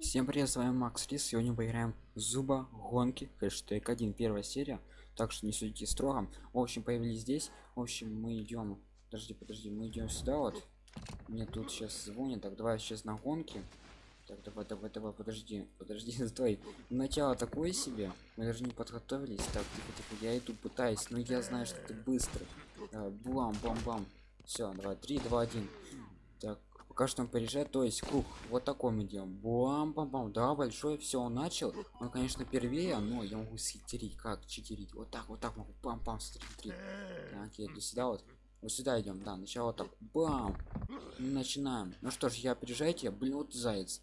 Всем привет, с вами Макс Рис. Сегодня поиграем зуба гонки. Хэштег 1, первая серия. Так что не судите строго. В общем, появились здесь. В общем, мы идем. Подожди, подожди, мы идем сюда вот. Мне тут сейчас звонит. Так, давай сейчас на гонки. Так, давай, давай, давай, подожди, подожди, стой. Начало такое себе. Мы даже не подготовились. Так, тихо, тихо, я иду, пытаюсь, но я знаю, что ты быстрый. Давай, бам, бам, бам. Все, давай, 3, 2, 1. Так, он порежет, то есть круг. Вот такой мы делаем. Бам, бам, бам. Да, большой, все, он начал. Он, конечно, первее, но я могу схитерить. Как читерить? Вот так, вот так могу. Бам, бам, смотри. Так, я иду сюда вот. Вот сюда идем, да, начало так. Бам! Начинаем. Ну что ж, я опережайте, блин, вот заяц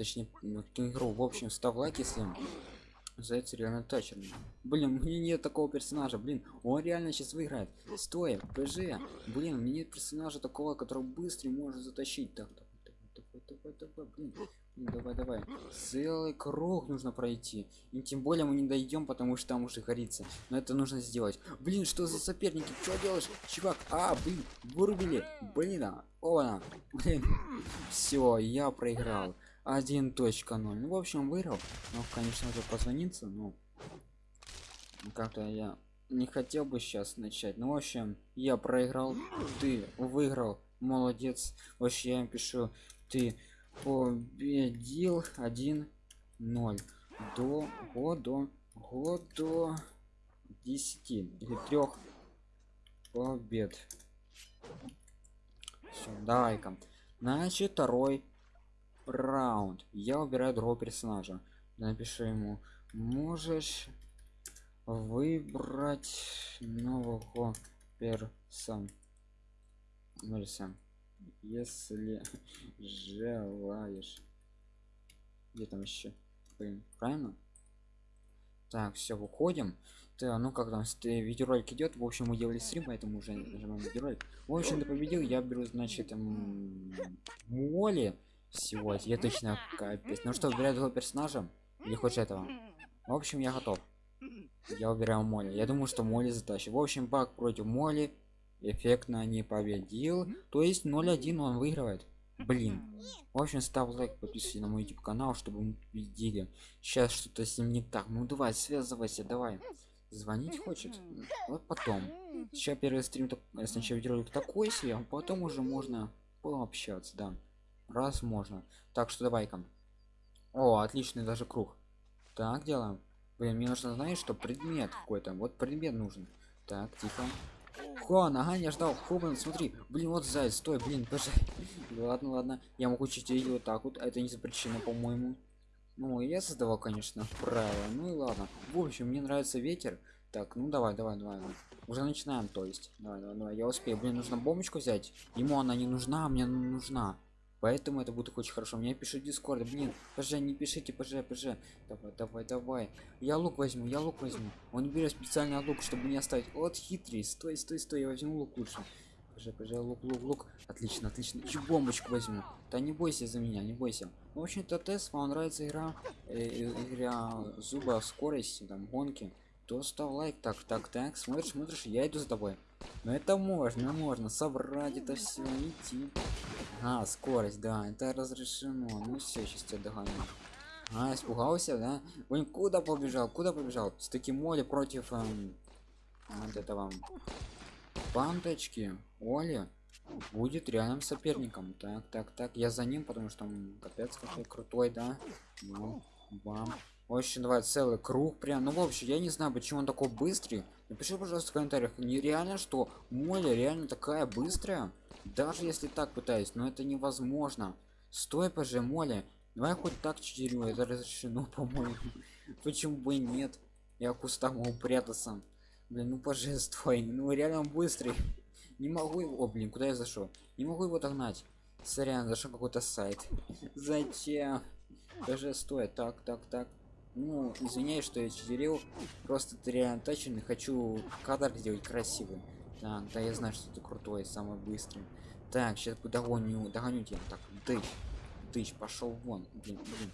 точнее ну, игру в общем став лайк если заяц реально тачерный блин мне нет такого персонажа. Блин он реально сейчас выиграет. Стой пж. Блин мне нет персонажа такого который быстрый может затащить. Так давай давай давай давай блин. Давай давай. Целый круг нужно пройти. И тем более мы не дойдем потому что там уже горится. Но это нужно сделать. Блин что за соперники? Что делаешь? Чувак а блин вырубили. Блин а о блин. Все я проиграл 1.0 ну в общем выиграл. Но конечно же позвониться но как-то я не хотел бы сейчас начать. Ну в общем я проиграл ты выиграл молодец. Вообще я им пишу ты победил 1 0 до года года 10 или трех побед. Всё, давай-ка. Значит второй раунд. Я выбираю другого персонажа. Напишу ему можешь выбрать нового персон персон если желаешь где там еще Блин, правильно? Так все выходим. Да, ну как там видеоролик идет в общем мы делали стрим поэтому уже нажимаем видеоролик. В общем ты победил я беру значит моли всего я точно капец. Ну что выбираю другого персонажа или хочешь этого? В общем я готов. Я выбираю моли я думаю что моли затащит. В общем баг против моли эффектно не победил. То есть 0-1 он выигрывает. Блин. В общем ставь лайк подписывайся на мой youtube канал чтобы мы победили. Сейчас что-то с ним не так. Ну давай связывайся давай. Звонить хочет? Вот потом. Сейчас первый стрим сначала видеоролик такой себе а потом уже можно пообщаться да раз можно так что давай-ка о отличный даже круг так делаем блин мне нужно знаешь что предмет какой-то вот предмет нужен так тихо Хуан, ага, я ждал. Хобан, смотри, блин, вот заяц, стой, блин, пожалуйста. ладно, ладно, я могу чуть вот так вот, это не запрещено, по-моему. Ну, я создавал, конечно, правила. Ну и ладно. В общем, мне нравится ветер. Так, ну давай, давай, давай. Уже начинаем, то есть. Давай, давай, давай. Я успею. Блин, нужно бомбочку взять. Ему она не нужна, а мне нужна поэтому это будет очень хорошо. Мне пишет дискорд блин пж не пишите пж пж давай давай давай. Я лук возьму я лук возьму. Он берет специальный лук чтобы не оставить. Вот хитрый. Стой стой стой. Я возьму лук лучше. Пж пж лук лук лук. Отлично отлично. Еще бомбочку возьму. Да не бойся за меня не бойся. Ну, в общем-то тест вам нравится игра э, игра зуба скорости там гонки то ставь лайк. Так так так. Смотришь смотришь я иду за тобой. Но это можно можно. Собрать это все идти а скорость да это разрешено. Ну все сейчас тебя догоню. А испугался да? Он куда побежал куда побежал? С таким моли против эм, вот этого бандочки оли будет реальным соперником. Так так так я за ним потому что он капец какой крутой да? Ну бам очень давай целый круг прям. Ну вообще я не знаю почему он такой быстрый. Напиши пожалуйста в комментариях. Нереально что моля реально такая быстрая даже если так пытаюсь но это невозможно. Стой пж моля давай хоть так читерю это разрешено по-моему. Почему бы нет? Я куста могу прятаться блин ну стой ну реально быстрый. Не могу его блин куда я зашел? Не могу его догнать. Сорян зашел какой-то сайт. Зачем? Даже стоит. Так так так ну извиняюсь что я читерил просто ты реально точно хочу кадр сделать красивый так да я знаю что ты крутой самый быстрый. Так сейчас догоню догоню тебя. Так дыщ дыщ пошел вон. Блин, блин.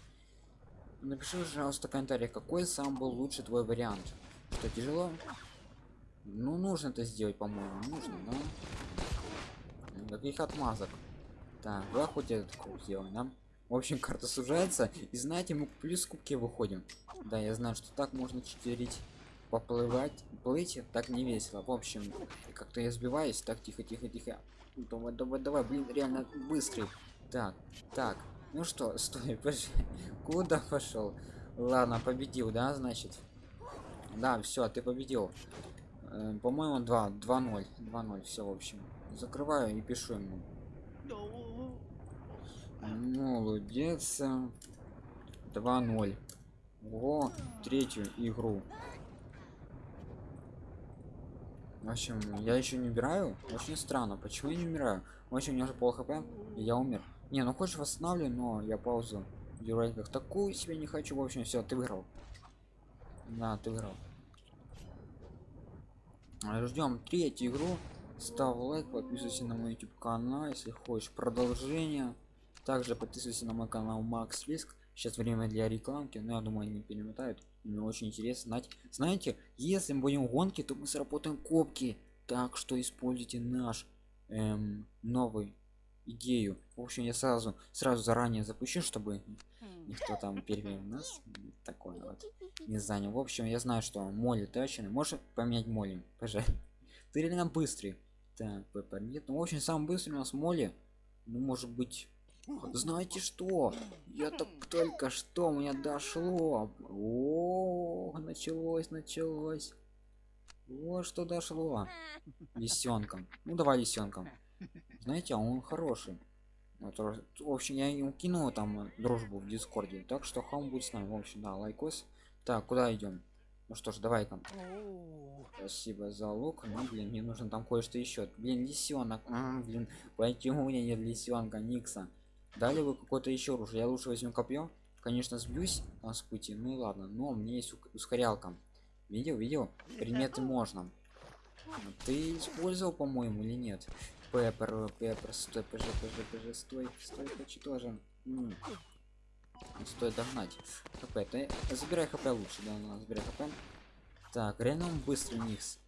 напиши пожалуйста в комментариях какой сам был лучший твой вариант. Что тяжело? Ну нужно это сделать по-моему нужно да? Каких отмазок. Так давай хоть этот круг сделаем да В общем, карта сужается. И знаете, мы плюс кубки выходим. Да, я знаю, что так можно читерить. Поплывать, плыть так не весело. В общем, как-то я сбиваюсь. Так, тихо, тихо, тихо. Давай, давай, давай, блин, реально быстрый. Так, так. Ну что, стой, подожди. Куда пошел? Ладно, победил, да, значит? Да, все, ты победил. Э, По-моему, 2, 2-0. 2-0, все, в общем. Закрываю и пишу ему. Молодец. 2-0. Ого, третью игру. В общем, я еще не убираю. Очень странно. Почему я не умираю? В общем, у меня уже пол хп, я умер. Не, ну хочешь восстанавливаю, но я паузу. Делать как такую себе не хочу. В общем, все, ты выиграл. Да, ты выиграл. Ждем третью игру. Ставь лайк, подписывайся на мой YouTube канал, если хочешь продолжение. Также подписывайся на мой канал Макс Риск. Сейчас время для рекламки, но я думаю, они перемотают. Мне очень интересно знать. Знаете, если мы будем гонки, то мы сработаем копки. Так что используйте наш эм, новый идею. В общем, я сразу сразу заранее запущу, чтобы никто там первый нас такой вот не занял. В общем, я знаю, что моли точно. Можешь поменять моли, пожалуйста. Ты реально быстрый. Так, Пеппер нет. Ну, в общем, самый быстрый у нас моли. Ну, может быть. Знаете что? Я так только что меня дошло. О, началось, началось. Вот что дошло. Лисенком. Ну давай лисенком. Знаете, а он хороший. Вот, в общем, я ему кинул там дружбу в дискорде. Так что хам будет с нами. В общем, да, лайкос. Так, куда идем? Ну что ж, давай там. Спасибо за лук. Ну, блин, мне нужно там кое-что еще. Блин, лисенок. А, блин, почему у меня нет лисенка Никса? Дали вы какое-то еще оружие. Я лучше возьму копье. Конечно, сбьюсь там с пути. Ну ладно. Но меня есть ускорялка. Видел, видел? Предметы можно. Ты использовал, по-моему, или нет? Пеппер, пеппер, стой, пж, пж, стой, стой, хочу тоже. М -м. Стоит догнать. ХП, ты забирай ХП лучше, да, ну, забирай ХП. Так, реально быстрый Никс.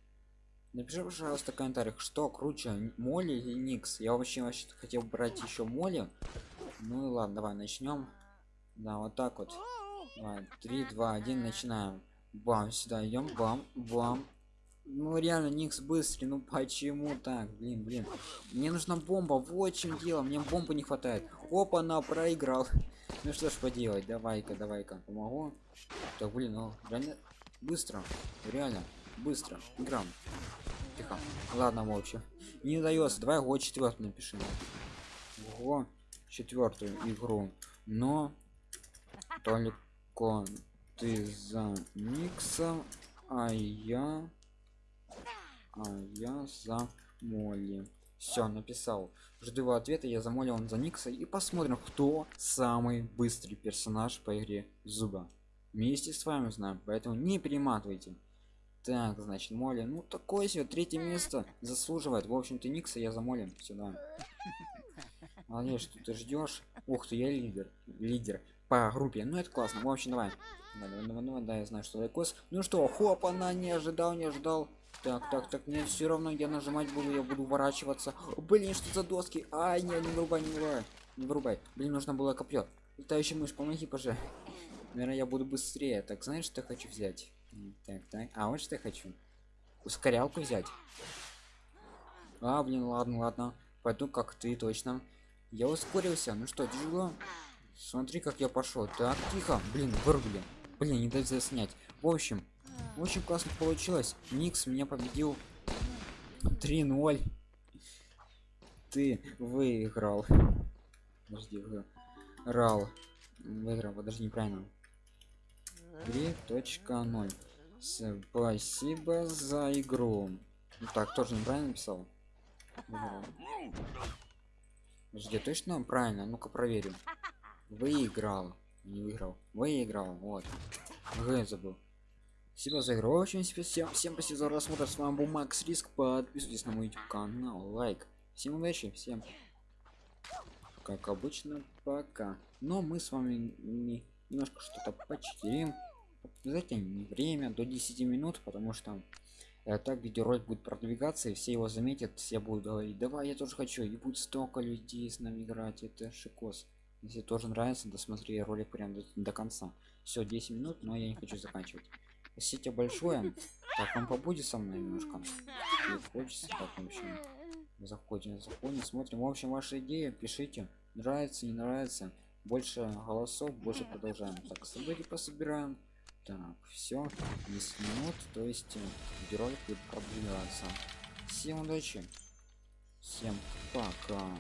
Напиши, пожалуйста, в комментариях, что круче, Моли или Никс. Я вообще, вообще хотел брать еще Моли. Ну и ладно, давай начнем. Да, вот так вот. Давай, 3, 2, 1, начинаем. Бам, сюда идем, бам, бам. Ну реально, Никс быстрый, ну почему так? Блин, блин. Мне нужна бомба, вот чем дело, мне бомбы не хватает. Опа, на проиграл. Ну что ж поделать, давай-ка, давай-ка, помогу. Так, блин, ну реально быстро, реально быстро. Играм. Тихо. Ладно, в общем. Не дается. Давай год четвертый напишем. Ого, четвертую игру. Но только ты за Никса, а я, а я за Молли. Все, написал. Жду его ответа, я замолил он за Никса и посмотрим, кто самый быстрый персонаж по игре Зуба. Вместе с вами знаем, поэтому не перематывайте. Так, значит, Молли, ну такое себе, третье место заслуживает. В общем-то, Никса я замолим сюда. Молодец, что ты ждешь. Ух ты, я лидер. Лидер по группе. Ну это классно. В общем, давай. Давай, давай, давай, да, я знаю, что лайкос. Ну что, хоп, она не ожидал, не ожидал. Так, так, так, мне все равно я нажимать буду, я буду ворачиваться. Блин, что за доски? Ай, не, не вырубай, не вырубай. Не вырубай. Блин, нужно было копье. Летающий мышь, помоги, пожалуйста. Наверное, я буду быстрее. Так, знаешь, что я хочу взять? Так, так. А, вот что я хочу. Ускорялку взять. А, блин, ладно, ладно. Пойду как ты, точно. Я ускорился. Ну что, тяжело? Смотри, как я пошел. Так, тихо. Блин, вырубили. Блин, не дать снять. В общем, очень классно получилось. Никс меня победил 3-0. Ты выиграл. Подожди, выиграл. Выиграл, подожди, неправильно. 3.0. Спасибо за игру. Ну, так, тоже неправильно написал. Подожди, точно правильно? Ну-ка проверим. Выиграл. Не выиграл. Выиграл. Вот. Г забыл. Спасибо за игру. Очень всем, всем спасибо за просмотр. С вами был Макс Риск. Подписывайтесь на мой YouTube канал. Лайк. Всем удачи. Всем. Как обычно, пока. Но мы с вами немножко что-то почтерим. Обязательно время до 10 минут, потому что так видеоролик будет продвигаться, и все его заметят, все будут говорить, давай я тоже хочу, и будет столько людей с нами играть, это шикос. если тоже нравится досмотри ролик прям до, до конца. Все 10 минут но я не хочу заканчивать. Спасибо большое так он побудет со мной немножко. Хочется так в общем заходим заходим смотрим. В общем ваши идеи пишите. Нравится не нравится. Больше голосов больше продолжаем. Так события пособираем так все 10 минут то есть э, герой будет продвигаться. Всем удачи. Всем пока